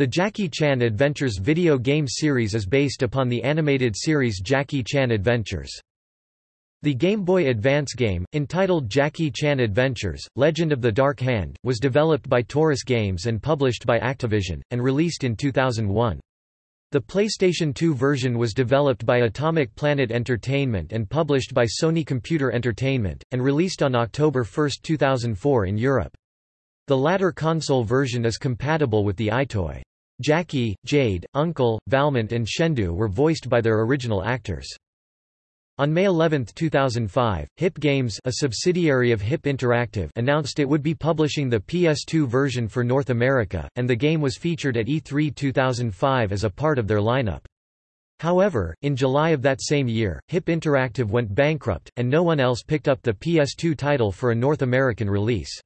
The Jackie Chan Adventures video game series is based upon the animated series Jackie Chan Adventures. The Game Boy Advance game, entitled Jackie Chan Adventures, Legend of the Dark Hand, was developed by Torus Games and published by Activision, and released in 2001. The PlayStation 2 version was developed by Atomic Planet Entertainment and published by Sony Computer Entertainment, and released on October 1, 2004 in Europe. The latter console version is compatible with the EyeToy. Jackie, Jade, Uncle, Valmont and Shendu were voiced by their original actors. On May 11, 2005, HIP Games a subsidiary of HIP Interactive announced it would be publishing the PS2 version for North America, and the game was featured at E3 2005 as a part of their lineup. However, in July of that same year, HIP Interactive went bankrupt, and no one else picked up the PS2 title for a North American release.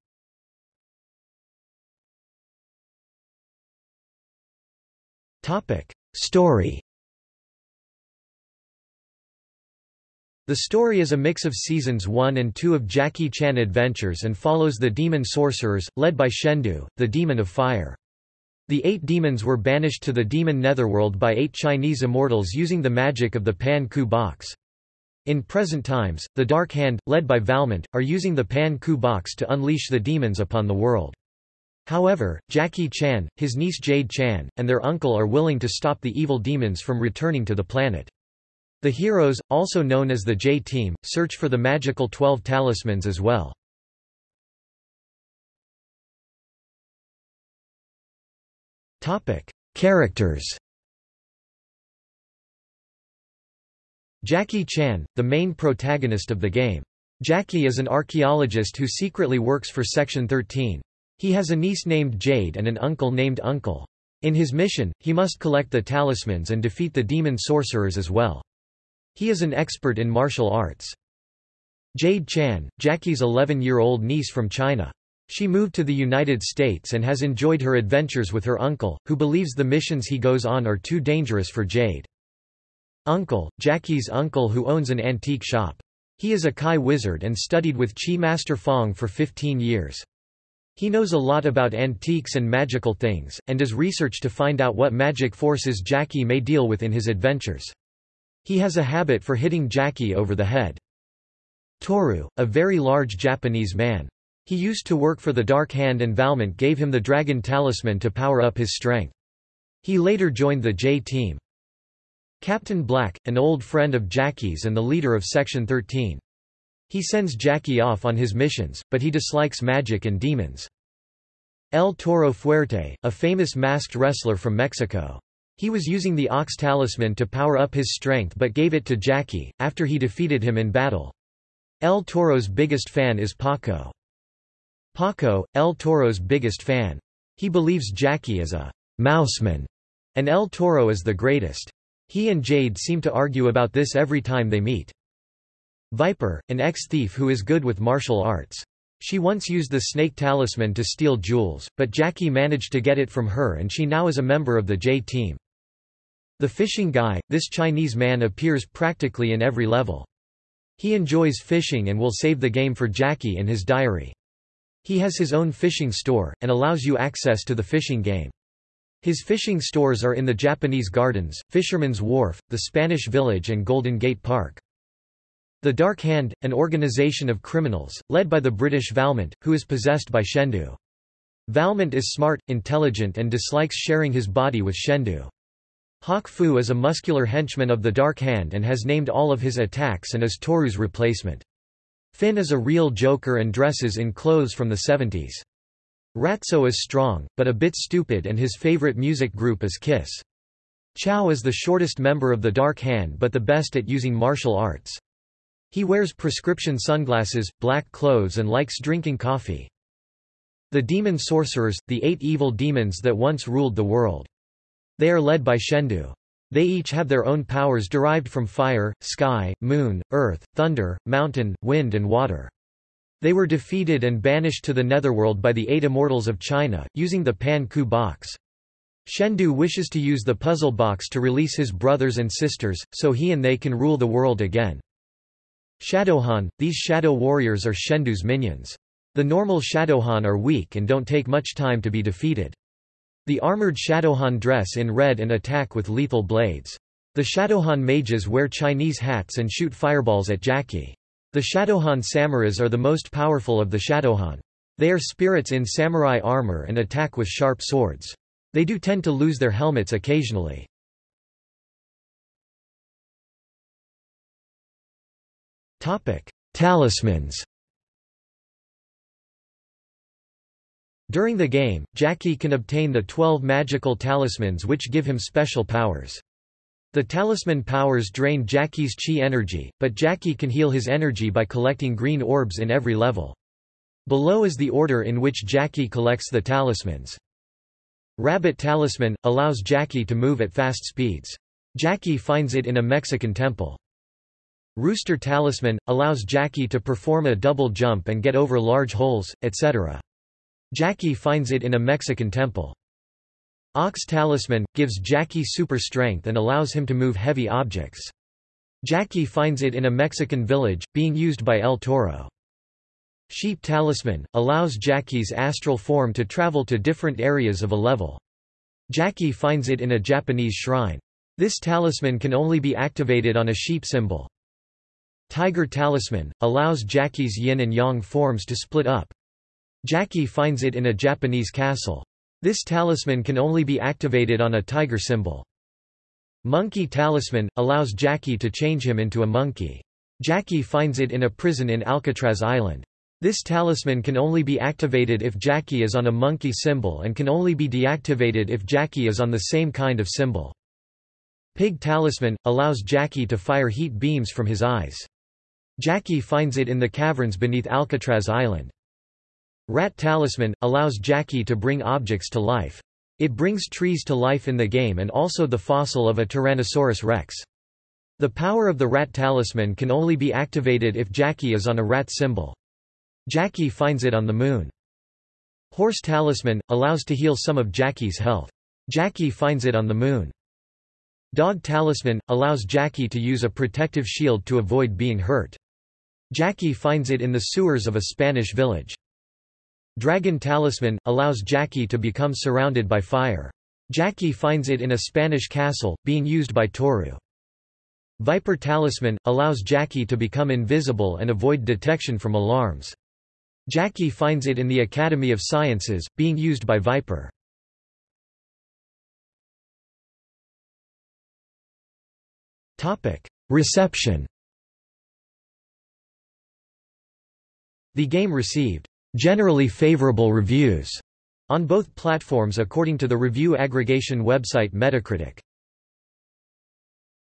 Story The story is a mix of seasons 1 and 2 of Jackie Chan Adventures and follows the demon sorcerers, led by Shendu, the demon of fire. The eight demons were banished to the demon netherworld by eight Chinese immortals using the magic of the Pan Ku box. In present times, the Dark Hand, led by Valmont, are using the Pan Ku box to unleash the demons upon the world. However, Jackie Chan, his niece Jade Chan, and their uncle are willing to stop the evil demons from returning to the planet. The heroes, also known as the J-Team, search for the magical Twelve Talismans as well. Characters Jackie Chan, the main protagonist of the game. Jackie is an archaeologist who secretly works for Section 13. He has a niece named Jade and an uncle named Uncle. In his mission, he must collect the talismans and defeat the demon sorcerers as well. He is an expert in martial arts. Jade Chan, Jackie's 11-year-old niece from China. She moved to the United States and has enjoyed her adventures with her uncle, who believes the missions he goes on are too dangerous for Jade. Uncle, Jackie's uncle who owns an antique shop. He is a Kai wizard and studied with Chi Master Fong for 15 years. He knows a lot about antiques and magical things, and does research to find out what magic forces Jackie may deal with in his adventures. He has a habit for hitting Jackie over the head. Tohru, a very large Japanese man. He used to work for the Dark Hand and Valmont gave him the Dragon Talisman to power up his strength. He later joined the J-Team. Captain Black, an old friend of Jackie's and the leader of Section 13. He sends Jackie off on his missions, but he dislikes magic and demons. El Toro Fuerte, a famous masked wrestler from Mexico. He was using the Ox Talisman to power up his strength but gave it to Jackie, after he defeated him in battle. El Toro's biggest fan is Paco. Paco, El Toro's biggest fan. He believes Jackie is a mouseman, and El Toro is the greatest. He and Jade seem to argue about this every time they meet. Viper, an ex-thief who is good with martial arts. She once used the snake talisman to steal jewels, but Jackie managed to get it from her and she now is a member of the J-Team. The fishing guy, this Chinese man appears practically in every level. He enjoys fishing and will save the game for Jackie in his diary. He has his own fishing store, and allows you access to the fishing game. His fishing stores are in the Japanese Gardens, Fisherman's Wharf, the Spanish Village and Golden Gate Park. The Dark Hand, an organization of criminals, led by the British Valmont, who is possessed by Shendu. Valmont is smart, intelligent and dislikes sharing his body with Shendu. Hak Foo is a muscular henchman of the Dark Hand and has named all of his attacks and is Tohru's replacement. Finn is a real joker and dresses in clothes from the 70s. Ratso is strong, but a bit stupid and his favorite music group is Kiss. Chow is the shortest member of the Dark Hand but the best at using martial arts. He wears prescription sunglasses, black clothes and likes drinking coffee. The demon sorcerers, the eight evil demons that once ruled the world. They are led by Shendu. They each have their own powers derived from fire, sky, moon, earth, thunder, mountain, wind and water. They were defeated and banished to the netherworld by the eight immortals of China, using the Pan Ku box. Shendu wishes to use the puzzle box to release his brothers and sisters, so he and they can rule the world again. Shadowkhan – These shadow warriors are Shendu's minions. The normal Shadowkhan are weak and don't take much time to be defeated. The armored Shadowkhan dress in red and attack with lethal blades. The Shadowkhan mages wear Chinese hats and shoot fireballs at Jackie. The Shadowkhan Samaras are the most powerful of the Shadowkhan. They are spirits in samurai armor and attack with sharp swords. They do tend to lose their helmets occasionally. Talismans During the game, Jackie can obtain the 12 magical talismans which give him special powers. The talisman powers drain Jackie's chi energy, but Jackie can heal his energy by collecting green orbs in every level. Below is the order in which Jackie collects the talismans. Rabbit Talisman – allows Jackie to move at fast speeds. Jackie finds it in a Mexican temple. Rooster Talisman – allows Jackie to perform a double jump and get over large holes, etc. Jackie finds it in a Mexican temple. Ox Talisman – gives Jackie super strength and allows him to move heavy objects. Jackie finds it in a Mexican village, being used by El Toro. Sheep Talisman – allows Jackie's astral form to travel to different areas of a level. Jackie finds it in a Japanese shrine. This talisman can only be activated on a sheep symbol. Tiger Talisman – allows Jackie's yin and yang forms to split up. Jackie finds it in a Japanese castle. This talisman can only be activated on a tiger symbol. Monkey Talisman – allows Jackie to change him into a monkey. Jackie finds it in a prison in Alcatraz Island. This talisman can only be activated if Jackie is on a monkey symbol and can only be deactivated if Jackie is on the same kind of symbol. Pig Talisman – allows Jackie to fire heat beams from his eyes. Jackie finds it in the caverns beneath Alcatraz Island. Rat Talisman – allows Jackie to bring objects to life. It brings trees to life in the game and also the fossil of a Tyrannosaurus rex. The power of the rat talisman can only be activated if Jackie is on a rat symbol. Jackie finds it on the moon. Horse Talisman – allows to heal some of Jackie's health. Jackie finds it on the moon. Dog Talisman – allows Jackie to use a protective shield to avoid being hurt. Jackie finds it in the sewers of a Spanish village. Dragon Talisman – allows Jackie to become surrounded by fire. Jackie finds it in a Spanish castle, being used by Tohru. Viper Talisman – allows Jackie to become invisible and avoid detection from alarms. Jackie finds it in the Academy of Sciences, being used by Viper. Reception The game received generally favorable reviews on both platforms according to the review aggregation website Metacritic.